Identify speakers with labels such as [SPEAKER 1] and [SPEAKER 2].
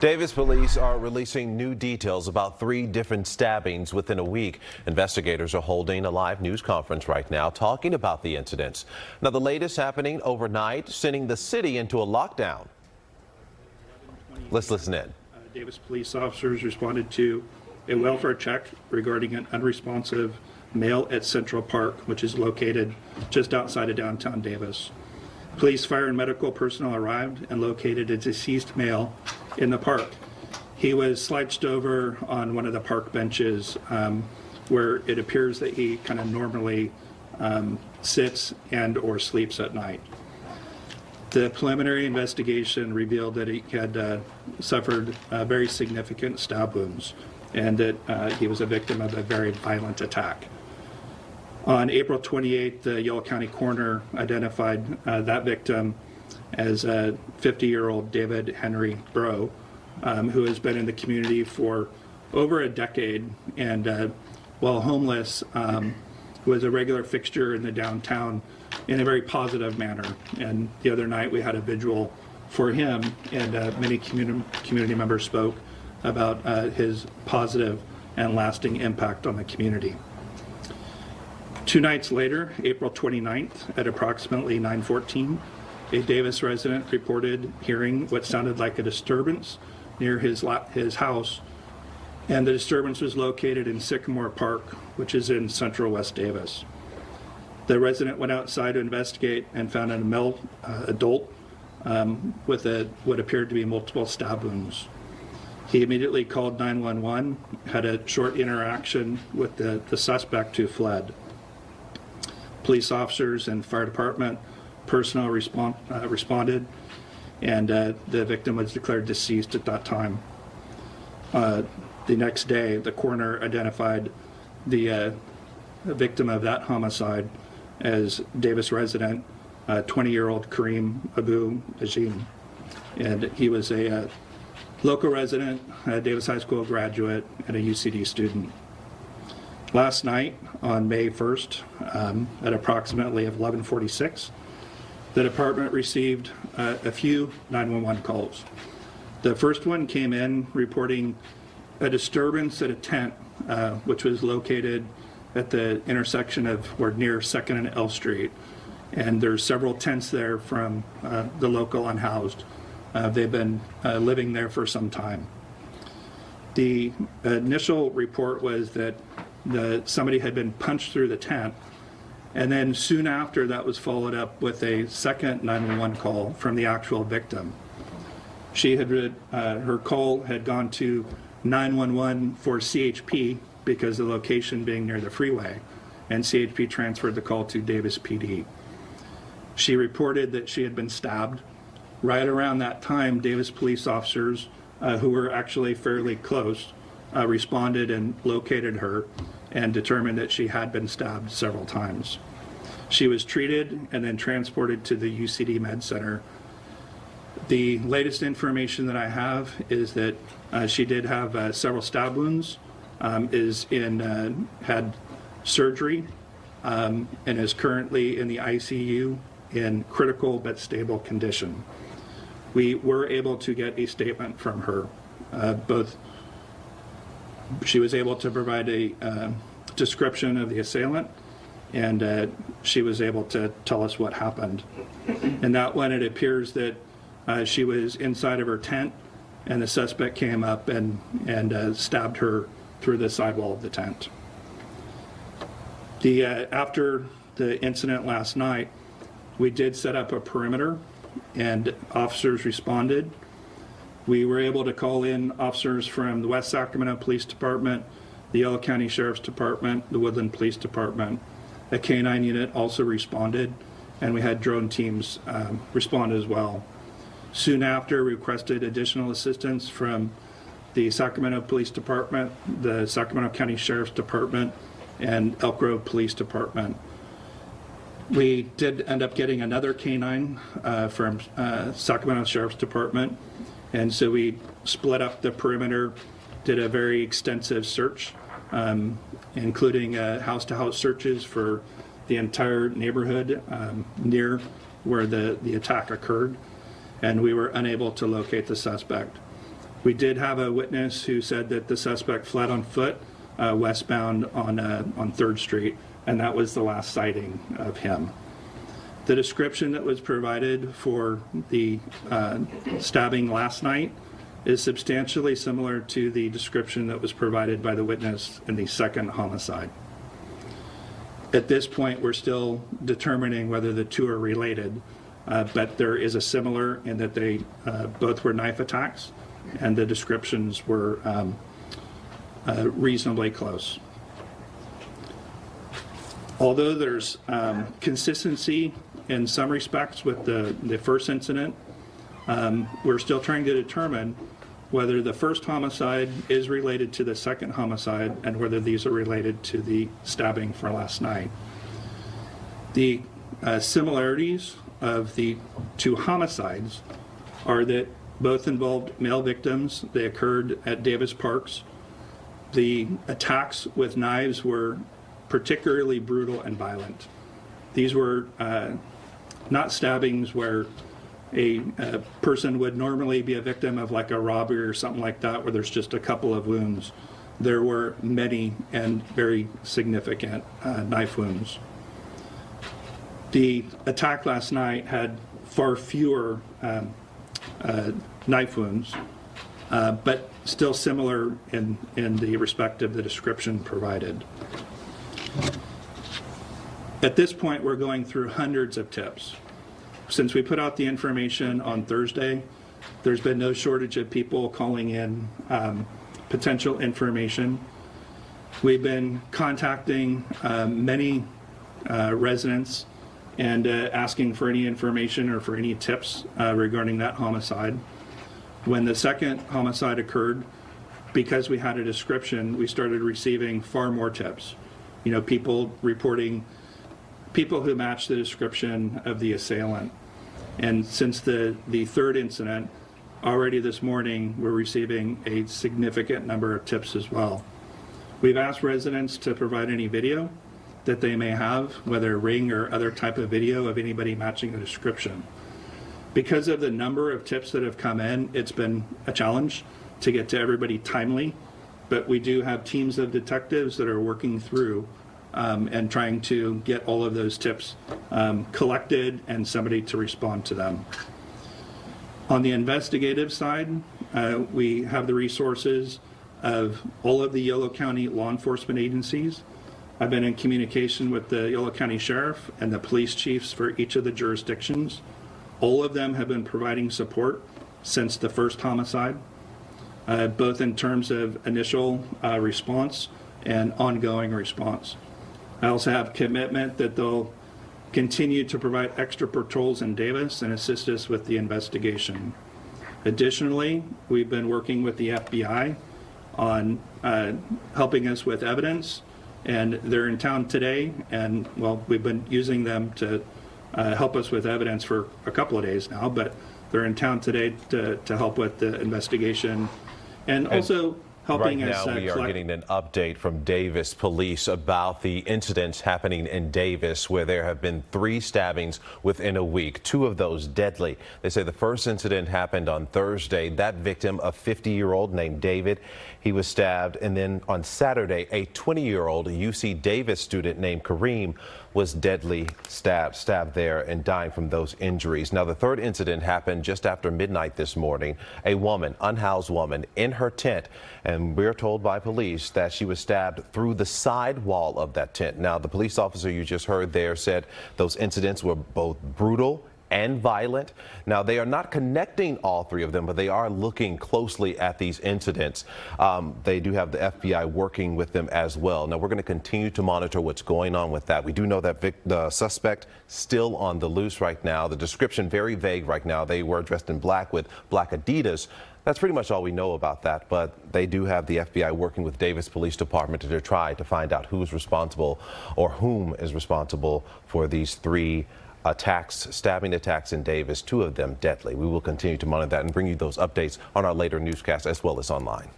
[SPEAKER 1] Davis police are releasing new details about three different stabbings within a week. Investigators are holding a live news conference right now talking about the incidents. Now, the latest happening overnight, sending the city into a lockdown. Let's listen in.
[SPEAKER 2] Uh, Davis police officers responded to a welfare check regarding an unresponsive male at Central Park, which is located just outside of downtown Davis. Police, fire, and medical personnel arrived and located a deceased male in the park. He was slouched over on one of the park benches um, where it appears that he kind of normally um, sits and or sleeps at night. The preliminary investigation revealed that he had uh, suffered uh, very significant stab wounds and that uh, he was a victim of a very violent attack. On April 28th, the Yolo County coroner identified uh, that victim as a 50-year-old David Henry Breaux, um, who has been in the community for over a decade and uh, while homeless um, was a regular fixture in the downtown in a very positive manner. And the other night we had a vigil for him and uh, many community, community members spoke about uh, his positive and lasting impact on the community. Two nights later, April 29th, at approximately 9:14, a Davis resident reported hearing what sounded like a disturbance near his his house, and the disturbance was located in Sycamore Park, which is in central West Davis. The resident went outside to investigate and found a male uh, adult um, with a, what appeared to be multiple stab wounds. He immediately called 911, had a short interaction with the, the suspect who fled police officers and fire department personnel respond, uh, responded, and uh, the victim was declared deceased at that time. Uh, the next day, the coroner identified the uh, victim of that homicide as Davis resident, 20-year-old Karim Abou Najm. And he was a uh, local resident, a Davis High School graduate, and a UCD student. Last night, on May 1st, um, at approximately 1146, the department received uh, a few 911 calls. The first one came in reporting a disturbance at a tent, uh, which was located at the intersection of or near 2nd and L Street. And there's several tents there from uh, the local unhoused. Uh, they've been uh, living there for some time. The initial report was that the, somebody had been punched through the tent. And then soon after, that was followed up with a second 911 call from the actual victim. She had, uh, her call had gone to 911 for CHP because the location being near the freeway, and CHP transferred the call to Davis PD. She reported that she had been stabbed. Right around that time, Davis police officers, uh, who were actually fairly close, uh, responded and located her and determined that she had been stabbed several times. She was treated and then transported to the UCD Med Center. The latest information that I have is that uh, she did have uh, several stab wounds, um, is in uh, had surgery, um, and is currently in the ICU in critical but stable condition. We were able to get a statement from her, uh, both she was able to provide a uh, description of the assailant and uh, she was able to tell us what happened. And that one, it appears that uh, she was inside of her tent and the suspect came up and, and uh, stabbed her through the sidewall of the tent. The, uh, after the incident last night, we did set up a perimeter and officers responded we were able to call in officers from the West Sacramento Police Department, the Yolo County Sheriff's Department, the Woodland Police Department. A K-9 unit also responded, and we had drone teams um, respond as well. Soon after, we requested additional assistance from the Sacramento Police Department, the Sacramento County Sheriff's Department, and Elk Grove Police Department. We did end up getting another K-9 uh, from uh, Sacramento Sheriff's Department, and so we split up the perimeter, did a very extensive search, um, including uh, house-to-house searches for the entire neighborhood um, near where the, the attack occurred, and we were unable to locate the suspect. We did have a witness who said that the suspect fled on foot uh, westbound on, uh, on 3rd Street, and that was the last sighting of him. The description that was provided for the uh, stabbing last night is substantially similar to the description that was provided by the witness in the second homicide. At this point, we're still determining whether the two are related, uh, but there is a similar in that they uh, both were knife attacks, and the descriptions were um, uh, reasonably close. Although there's um, consistency in some respects with the, the first incident, um, we're still trying to determine whether the first homicide is related to the second homicide and whether these are related to the stabbing for last night. The uh, similarities of the two homicides are that both involved male victims. They occurred at Davis Parks. The attacks with knives were particularly brutal and violent. These were uh, not stabbings where a, a person would normally be a victim of like a robbery or something like that where there's just a couple of wounds. There were many and very significant uh, knife wounds. The attack last night had far fewer um, uh, knife wounds, uh, but still similar in, in the respect of the description provided. At this point, we're going through hundreds of tips. Since we put out the information on Thursday, there's been no shortage of people calling in um, potential information. We've been contacting um, many uh, residents and uh, asking for any information or for any tips uh, regarding that homicide. When the second homicide occurred, because we had a description, we started receiving far more tips. You know, people reporting people who match the description of the assailant. And since the, the third incident, already this morning, we're receiving a significant number of tips as well. We've asked residents to provide any video that they may have, whether ring or other type of video of anybody matching the description. Because of the number of tips that have come in, it's been a challenge to get to everybody timely, but we do have teams of detectives that are working through um, and trying to get all of those tips um, collected and somebody to respond to them. On the investigative side, uh, we have the resources of all of the Yolo County law enforcement agencies. I've been in communication with the Yolo County Sheriff and the police chiefs for each of the jurisdictions. All of them have been providing support since the first homicide, uh, both in terms of initial uh, response and ongoing response. I also have commitment that they'll continue to provide extra patrols in Davis and assist us with the investigation. Additionally, we've been working with the FBI on uh, helping us with evidence, and they're in town today, and well, we've been using them to uh, help us with evidence for a couple of days now, but they're in town today to, to help with the investigation. And also, helping
[SPEAKER 1] right
[SPEAKER 2] us
[SPEAKER 1] now,
[SPEAKER 2] uh,
[SPEAKER 1] we are getting an update from Davis police about the incidents happening in Davis, where there have been three stabbings within a week, two of those deadly. They say the first incident happened on Thursday. That victim, a 50 year old named David, he was stabbed. And then on Saturday, a 20 year old UC Davis student named Karim was deadly stabbed, stabbed there and dying from those injuries. Now, the third incident happened just after midnight this morning. A woman, unhoused woman, in her tent, and we're told by police that she was stabbed through the side wall of that tent. Now, the police officer you just heard there said those incidents were both brutal and violent. Now, they are not connecting all three of them, but they are looking closely at these incidents. Um, they do have the FBI working with them as well. Now, we're going to continue to monitor what's going on with that. We do know that Vic, the suspect still on the loose right now. The description very vague right now. They were dressed in black with black Adidas. That's pretty much all we know about that, but they do have the FBI working with Davis Police Department to try to find out who's responsible or whom is responsible for these three attacks, stabbing attacks in Davis, two of them deadly. We will continue to monitor that and bring you those updates on our later newscast as well as online.